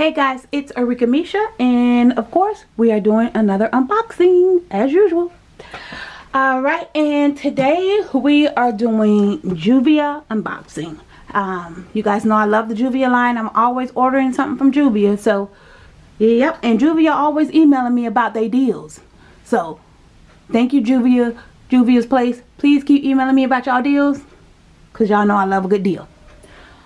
Hey guys, it's Arika Misha and of course we are doing another unboxing as usual. Alright, and today we are doing Juvia unboxing. Um, you guys know I love the Juvia line. I'm always ordering something from Juvia. So, yep, and Juvia always emailing me about their deals. So, thank you Juvia, Juvia's Place. Please keep emailing me about y'all deals because y'all know I love a good deal.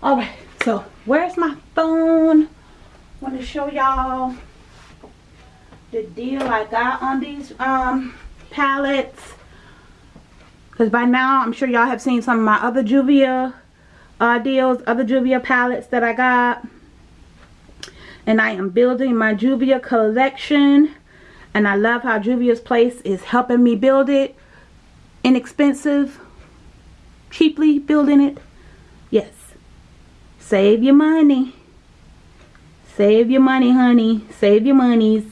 Alright, so where's my phone? Want to show y'all the deal I got on these um, palettes. Because by now, I'm sure y'all have seen some of my other Juvia uh, deals, other Juvia palettes that I got. And I am building my Juvia collection. And I love how Juvia's Place is helping me build it. Inexpensive. Cheaply building it. Yes. Save your money. Save your money, honey. Save your monies.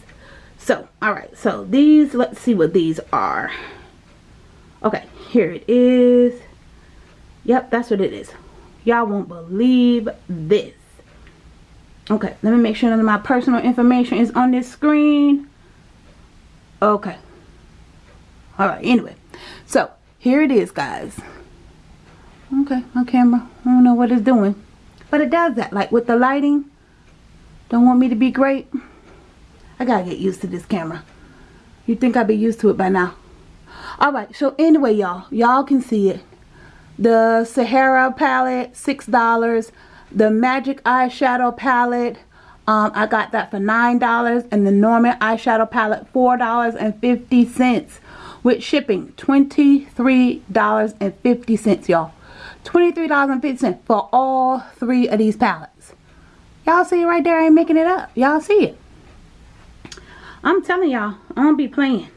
So, alright. So, these, let's see what these are. Okay, here it is. Yep, that's what it is. Y'all won't believe this. Okay, let me make sure none of my personal information is on this screen. Okay. Alright, anyway. So, here it is, guys. Okay, my camera. I don't know what it's doing. But it does that. Like, with the lighting don't want me to be great? I gotta get used to this camera. you think I'd be used to it by now. Alright, so anyway, y'all. Y'all can see it. The Sahara palette, $6. The Magic eyeshadow palette, um, I got that for $9. And the Nomad eyeshadow palette, $4.50. With shipping, $23.50, y'all. $23.50 for all three of these palettes. Y'all see it right there. I ain't making it up. Y'all see it. I'm telling y'all, I don't be playing.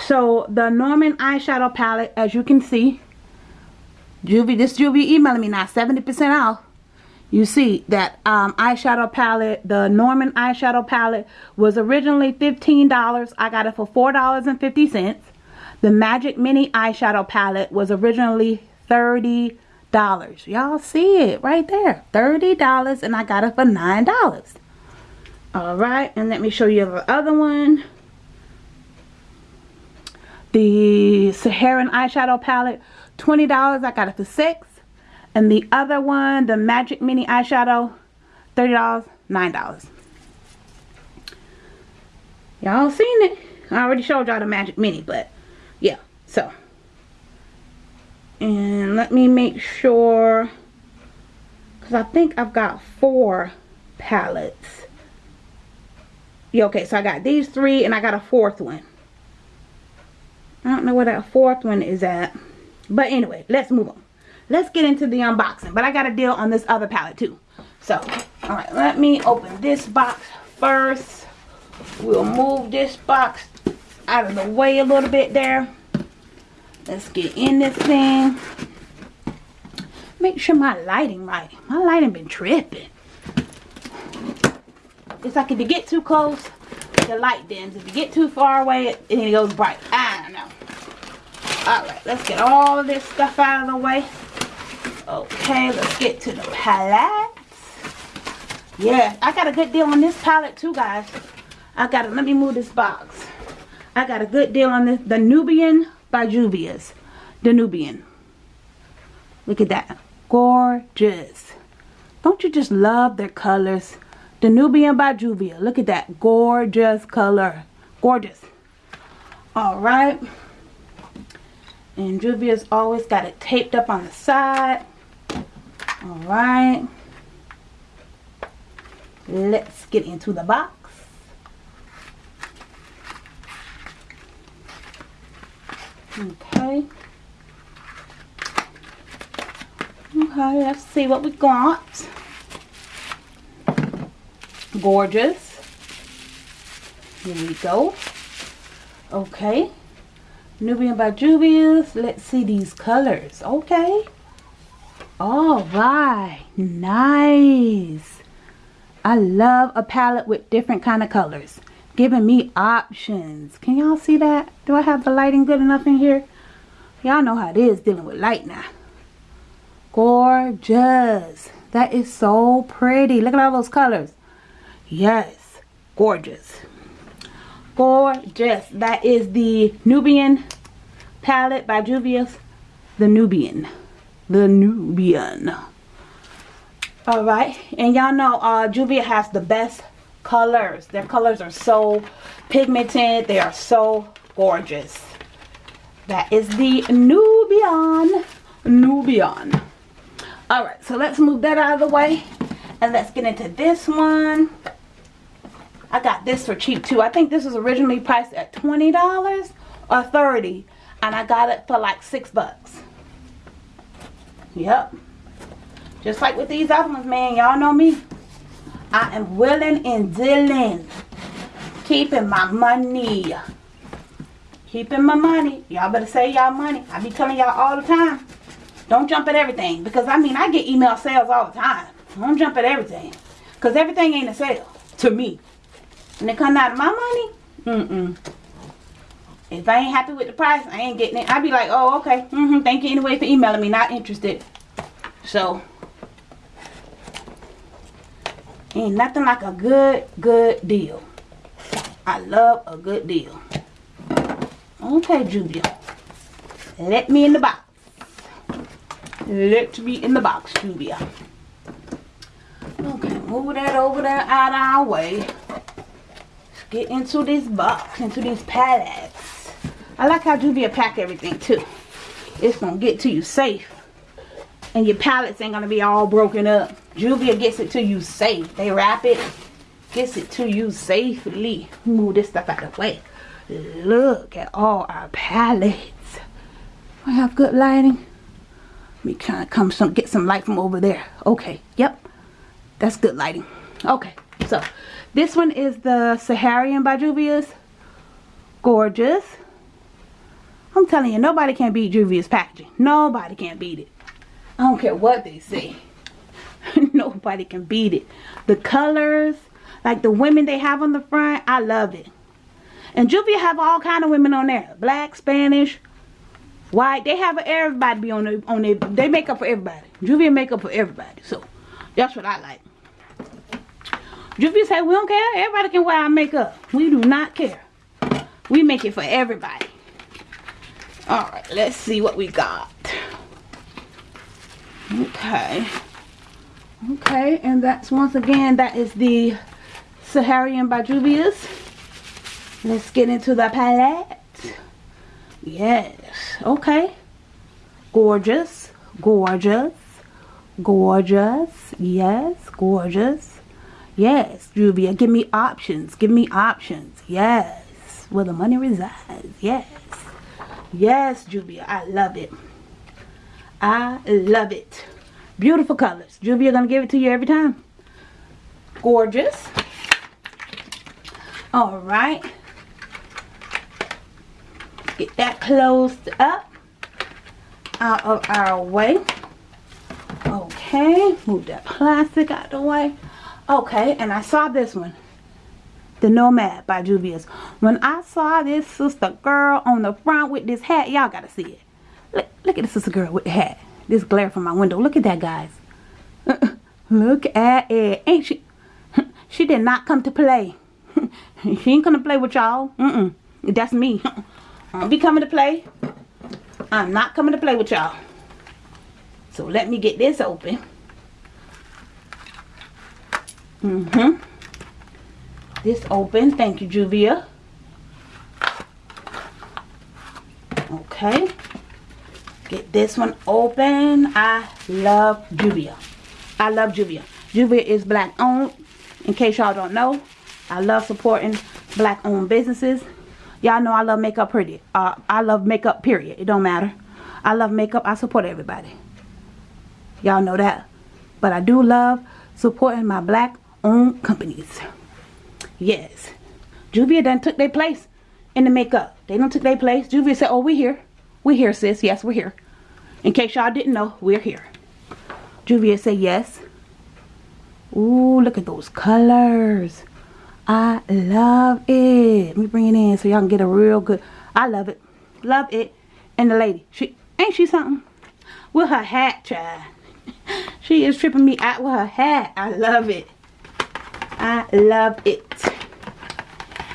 So, the Nomad eyeshadow palette, as you can see, Juvie, this Juvie emailing me now, 70% off. You see that um, eyeshadow palette, the Nomad eyeshadow palette was originally $15. I got it for $4.50. The Magic Mini eyeshadow palette was originally 30 dollars. Y'all see it right there. 30 dollars and i got it for nine dollars. All right and let me show you the other one. The saharan eyeshadow palette 20 dollars i got it for six. And the other one the magic mini eyeshadow 30 dollars nine dollars. Y'all seen it? I already showed y'all the magic mini but yeah so and let me make sure because I think I've got four palettes. Yeah okay so I got these three and I got a fourth one. I don't know where that fourth one is at. But anyway let's move on. Let's get into the unboxing but I got a deal on this other palette too. So all right let me open this box first. We'll move this box out of the way a little bit there Let's get in this thing. Make sure my lighting right. My lighting been tripping. It's like if you get too close, the light dims. If you get too far away, it, it goes bright. I don't know. Alright, let's get all this stuff out of the way. Okay, let's get to the palettes. Yeah, I got a good deal on this palette too, guys. I got it. Let me move this box. I got a good deal on this. The Nubian by Juvia's the Nubian. Look at that. Gorgeous. Don't you just love their colors? the Nubian by Juvia. Look at that. Gorgeous color. Gorgeous. Alright. And Juvia's always got it taped up on the side. Alright. Let's get into the box. Okay. Okay, let's see what we got. Gorgeous. Here we go. Okay. Nubian by Juvia's. Let's see these colors. Okay. All right. Nice. I love a palette with different kind of colors giving me options. Can y'all see that? Do I have the lighting good enough in here? Y'all know how it is dealing with light now. Gorgeous. That is so pretty. Look at all those colors. Yes. Gorgeous. Gorgeous. That is the Nubian palette by Juvia's. The Nubian. The Nubian. Alright. And y'all know uh, Juvia has the best colors. Their colors are so pigmented. They are so gorgeous. That is the Nubian. Nubian. Alright, so let's move that out of the way. And let's get into this one. I got this for cheap too. I think this was originally priced at $20 or 30 And I got it for like 6 bucks. Yep. Just like with these other ones, man. Y'all know me. I am willing and dealing. Keeping my money. Keeping my money. Y'all better save y'all money. I be telling y'all all the time. Don't jump at everything. Because, I mean, I get email sales all the time. Don't jump at everything. Because everything ain't a sale. To me. And it come out of my money. Mm-mm. If I ain't happy with the price, I ain't getting it. I be like, oh, okay. Mm-hmm. Thank you anyway for emailing me. Not interested. So, ain't nothing like a good, good deal. I love a good deal. Okay, Juvia. Let me in the box. Let me in the box, Juvia. Okay, move that over there out of our way. Let's get into this box, into these pallets. I like how Juvia pack everything too. It's to get to you safe. And your pallets ain't to be all broken up. Juvia gets it to you safe. They wrap it, gets it to you safely. Move this stuff out of the way. Look at all our palettes. I have good lighting. Let me kind of come some get some light from over there. Okay, yep. That's good lighting. Okay, so this one is the Saharian by Juvia's. Gorgeous. I'm telling you, nobody can beat Juvia's packaging. Nobody can beat it. I don't care what they say. nobody can beat it. The colors, like the women they have on the front, I love it. And Juvia have all kind of women on there. Black, Spanish, white. They have everybody be on the, on their, they make up for everybody. Juvia make up for everybody. So, that's what I like. Juvia say, we don't care. Everybody can wear our makeup. We do not care. We make it for everybody. Alright, let's see what we got. Okay. Okay, and that's once again, that is the Saharian by Juvia's. Let's get into the palette. Yes. Okay. Gorgeous. Gorgeous. Gorgeous. Yes. Gorgeous. Yes. Juvia, give me options. Give me options. Yes. Where the money resides. Yes. Yes, Juvia. I love it. I love it. Beautiful colors. Juvia gonna give it to you every time. Gorgeous. All right get that closed up out of our way. Okay, move that plastic out the way. Okay, and I saw this one. The Nomad by Juvia's. When I saw this sister girl on the front with this hat, y'all gotta see it. Look, look at this sister girl with the hat. This glare from my window. Look at that, guys. look at it. Ain't she? she did not come to play. she ain't gonna play with y'all. Mm-mm. That's me. I'll be coming to play. I'm not coming to play with y'all. So let me get this open. Mm-hmm. This open. Thank you, Juvia. Okay. Get this one open. I love Juvia. I love Juvia. Juvia is black owned. In case y'all don't know, I love supporting black owned businesses. Y'all know I love makeup pretty. Uh, I love makeup period. It don't matter. I love makeup. I support everybody. Y'all know that. But I do love supporting my black owned companies. Yes. Juvia done took their place in the makeup. They done took their place. Juvia said, oh, we here. We here, sis. Yes, we're here. In case y'all didn't know, we're here. Juvia said yes. Ooh, look at those colors. I love it. Let me bring it in so y'all can get a real good. I love it. Love it. And the lady, she ain't she something? With her hat, child. She is tripping me out with her hat. I love it. I love it.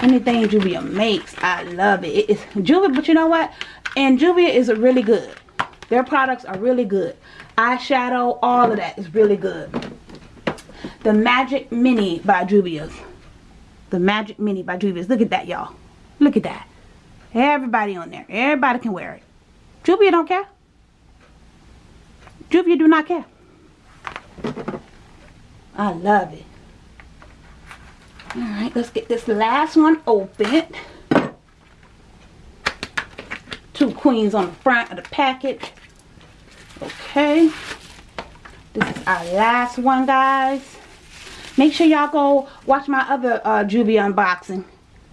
Anything Juvia makes, I love it. It's Juvia, but you know what? And Juvia is a really good. Their products are really good. Eyeshadow, all of that is really good. The Magic Mini by Juvia's. The Magic Mini by Juvia's. Look at that, y'all. Look at that. Everybody on there. Everybody can wear it. Juvia don't care. Juvia do not care. I love it. Alright, let's get this last one open. Two queens on the front of the packet. Okay. This is our last one, guys. Make sure y'all go watch my other uh, unboxing.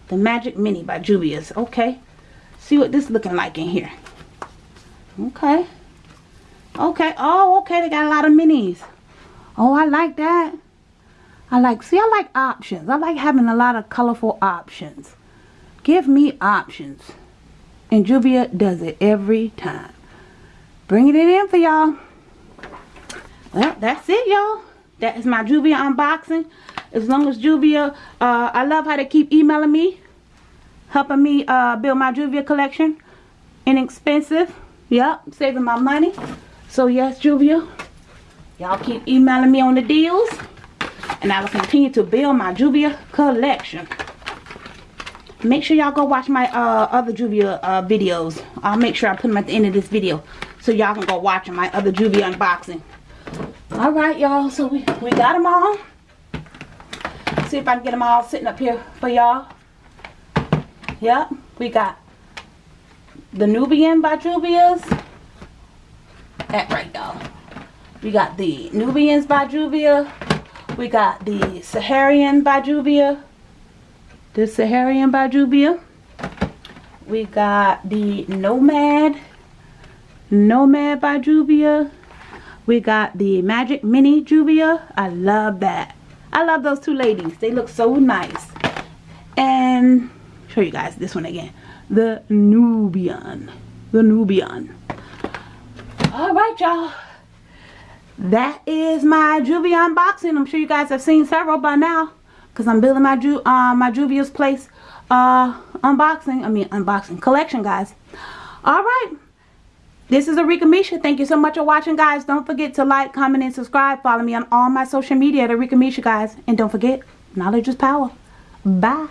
The Magic Mini by Juvia's. Okay. See what this looking like in here. Okay. Okay. Oh, okay. They got a lot of minis. Oh, I like that. I like, see, I like options. I like having a lot of colorful options. Give me options. And Juvia does it every time. Bringing it in for y'all. Well, that's it, y'all. That is my Juvia unboxing. As long as Juvia, uh, I love how they keep emailing me. Helping me uh, build my Juvia collection. Inexpensive. Yep, saving my money. So yes, Juvia. Y'all keep emailing me on the deals. And I will continue to build my Juvia collection. Make sure y'all go watch my uh, other Juvia uh, videos. I'll make sure I put them at the end of this video. So y'all can go watch my other Juvia unboxing. Alright y'all, so we, we got them all. See if I can get them all sitting up here for y'all. Yep, we got the Nubian by Juvia's. That right y'all. We got the Nubians by Juvia. We got the Saharian by Juvia. The Saharian by Juvia. We got the Nomad. Nomad by Juvia. We got the Magic Mini Juvia. I love that. I love those two ladies. They look so nice. And show you guys this one again. The Nubian. The Nubian. Alright y'all. That is my Juvia unboxing. I'm sure you guys have seen several by now. Because I'm building my, Ju uh, my Juvia's Place uh, unboxing. I mean unboxing collection guys. Alright. This is Arika Misha. Thank you so much for watching, guys. Don't forget to like, comment, and subscribe. Follow me on all my social media at Arika Misha, guys. And don't forget, knowledge is power. Bye.